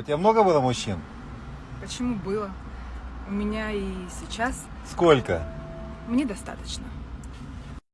У тебя много было мужчин? Почему было? У меня и сейчас Сколько? мне достаточно.